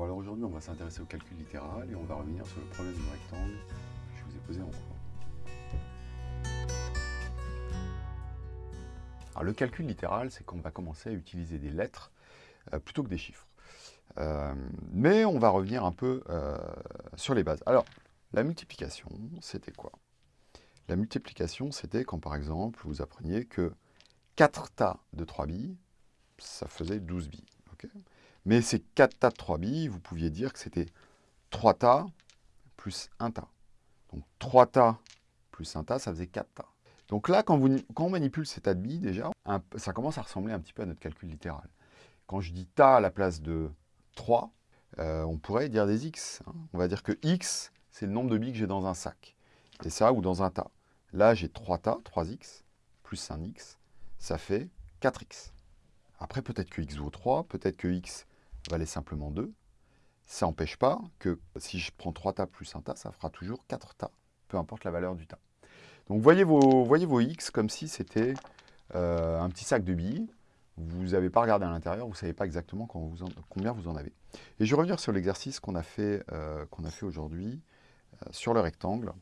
Bon alors aujourd'hui on va s'intéresser au calcul littéral et on va revenir sur le problème du rectangle que je vous ai posé en cours. Alors le calcul littéral c'est qu'on va commencer à utiliser des lettres euh, plutôt que des chiffres. Euh, mais on va revenir un peu euh, sur les bases. Alors la multiplication c'était quoi? La multiplication c'était quand par exemple vous appreniez que 4 tas de 3 billes ça faisait 12 billes. Mais ces 4 tas de 3 billes, vous pouviez dire que c'était 3 tas plus 1 tas. Donc 3 tas plus 1 tas, ça faisait 4 tas. Donc là, quand, on manipule ces tas de billes, déjà, ça commence à ressembler un petit peu à notre calcul littéral. Quand je dis tas à la place de 3, euh, on pourrait dire des x. Hein. On va dire que x, c'est le nombre de billes que j'ai dans un sac. Et ça, ou dans un tas. Là, j'ai 3 tas, 3x, plus 1x, ça fait 4x. Après, peut-être que x vaut 3, peut-être que x valait simplement 2. Ça n'empêche pas que si je prends 3 tas plus un tas, ça fera toujours 4 tas, peu importe la valeur du tas. Donc voyez vos, voyez vos x comme si c'était euh, un petit sac de billes. Vous n'avez pas regardé à l'intérieur, vous ne savez pas exactement combien vous en avez. Et je vais revenir sur l'exercice qu'on a fait, euh, fait aujourd'hui euh, sur le rectangle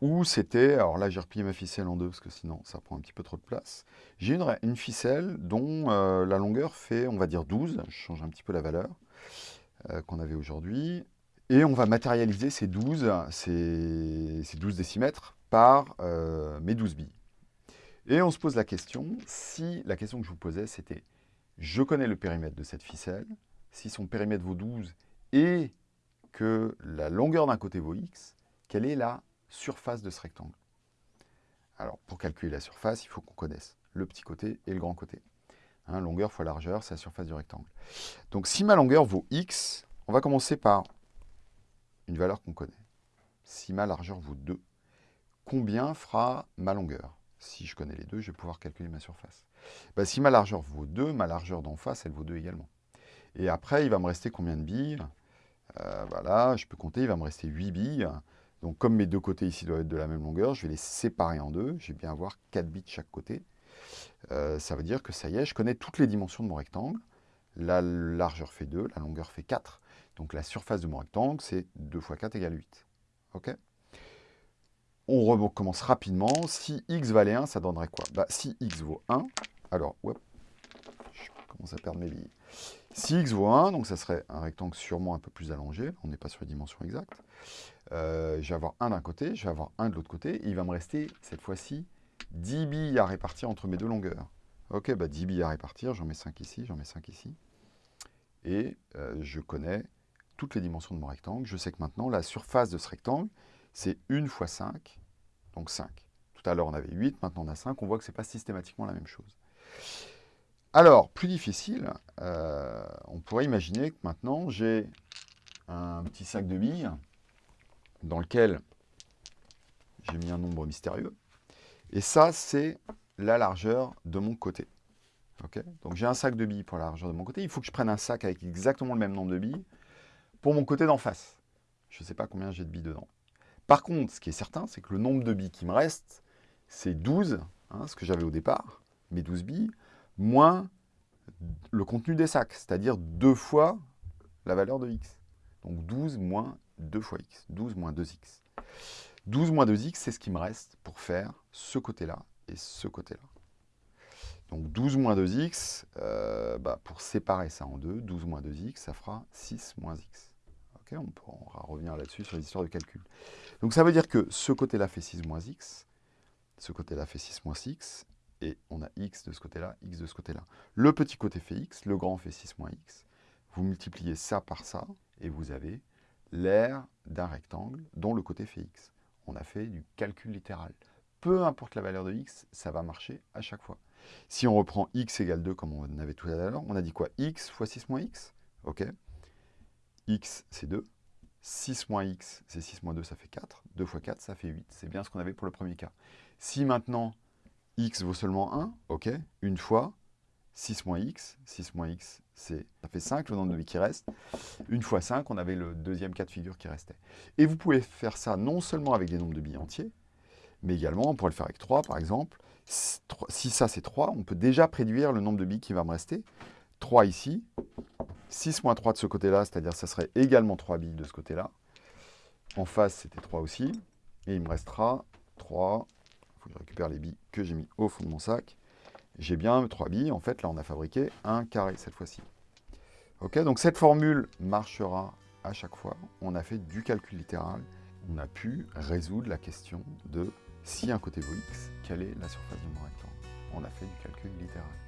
où c'était, alors là j'ai replié ma ficelle en deux parce que sinon ça prend un petit peu trop de place. J'ai une, ficelle dont euh, la longueur fait, on va dire 12, je change un petit peu la valeur euh, qu'on avait aujourd'hui. Et on va matérialiser ces 12, ces, 12 décimètres par euh, mes 12 billes. Et on se pose la question, si la question que je vous posais c'était, je connais le périmètre de cette ficelle, si son périmètre vaut 12 et que la longueur d'un côté vaut x, quelle est la surface de ce rectangle. Alors, pour calculer la surface, il faut qu'on connaisse le petit côté et le grand côté. Hein, longueur fois largeur, c'est la surface du rectangle. Donc, si ma longueur vaut x, on va commencer par une valeur qu'on connaît. Si ma largeur vaut 2, combien fera ma longueur? Si je connais les deux, je vais pouvoir calculer ma surface. Ben, si ma largeur vaut 2, ma largeur d'en face, elle vaut 2 également. Et après, il va me rester combien de billes? Euh, Voilà, je peux compter, il va me rester 8 billes. Donc comme mes deux côtés ici doivent être de la même longueur, je vais les séparer en deux. Je vais bien avoir 4 bits de chaque côté. Euh, ça veut dire que ça y est, je connais toutes les dimensions de mon rectangle. La largeur fait 2, la longueur fait 4. Donc la surface de mon rectangle, c'est 2 fois 4 égale 8. OK? On recommence rapidement. Si x valait 1, ça donnerait quoi? Bah, Si x vaut 1, alors, je commence à perdre mes billes. Si x vaut 1, donc ça serait un rectangle sûrement un peu plus allongé, on n'est pas sur les dimensions exactes. Euh, je vais avoir un d'un côté, je vais avoir un de l'autre côté, il va me rester, cette fois-ci, 10 billes à répartir entre mes deux longueurs. Ok, bah 10 billes à répartir, j'en mets 5 ici, j'en mets 5 ici. Et euh, je connais toutes les dimensions de mon rectangle. Je sais que maintenant, la surface de ce rectangle, c'est 1 fois 5, donc 5. Tout à l'heure, on avait 8, maintenant on a 5. On voit que ce n'est pas systématiquement la même chose. Alors, plus difficile, euh, on pourrait imaginer que maintenant j'ai un petit sac de billes dans lequel j'ai mis un nombre mystérieux. Et ça, c'est la largeur de mon côté. Donc j'ai un sac de billes pour la largeur de mon côté. Il faut que je prenne un sac avec exactement le même nombre de billes pour mon côté d'en face. Je ne sais pas combien j'ai de billes dedans. Par contre, ce qui est certain, c'est que le nombre de billes qui me reste, c'est 12, hein, ce que j'avais au départ, mes 12 billes, moins le contenu des sacs, c'est-à-dire deux fois la valeur de x. Donc 12 moins 2 fois x, 12 moins 2x. 12 moins 2x, c'est ce qui me reste pour faire ce côté-là et ce côté-là. Donc 12 moins 2x, euh, bah, pour séparer ça en deux, 12 moins 2x, ça fera 6 moins x. on pourra revenir là-dessus sur les histoires de calcul. Donc ça veut dire que ce côté-là fait 6 moins x, ce côté-là fait 6 moins x, et on a x de ce côté-là, x de ce côté-là. Le petit côté fait x, le grand fait 6 moins x. Vous multipliez ça par ça, et vous avez l'aire d'un rectangle dont le côté fait x. On a fait du calcul littéral. Peu importe la valeur de x, ça va marcher à chaque fois. Si on reprend x égale 2 comme on avait tout à l'heure, on a dit quoi? x fois 6 moins x? Ok. x, c'est 2. 6 moins x, c'est 6 moins 2, ça fait 4. 2 fois 4, ça fait 8. C'est bien ce qu'on avait pour le premier cas. Si maintenant, x vaut seulement 1, ok, une fois, 6 moins x, 6 moins x, ça fait 5, le nombre de billes qui reste. Une fois 5, on avait le deuxième cas de figure qui restait. Et vous pouvez faire ça non seulement avec des nombres de billes entiers, mais également, on pourrait le faire avec 3 par exemple. Si ça c'est 3, on peut déjà préduire le nombre de billes qui va me rester. 3 ici, 6 moins 3 de ce côté-là, c'est-à-dire ça serait également 3 billes de ce côté-là. En face, c'était 3 aussi. Et il me restera 3. Je récupère les billes que j'ai mis au fond de mon sac. J'ai bien 3 billes. En fait, là, on a fabriqué un carré cette fois-ci. Ok, donc cette formule marchera à chaque fois. On a fait du calcul littéral. On a pu résoudre la question de si un côté vaut x, quelle est la surface de mon rectangle? On a fait du calcul littéral.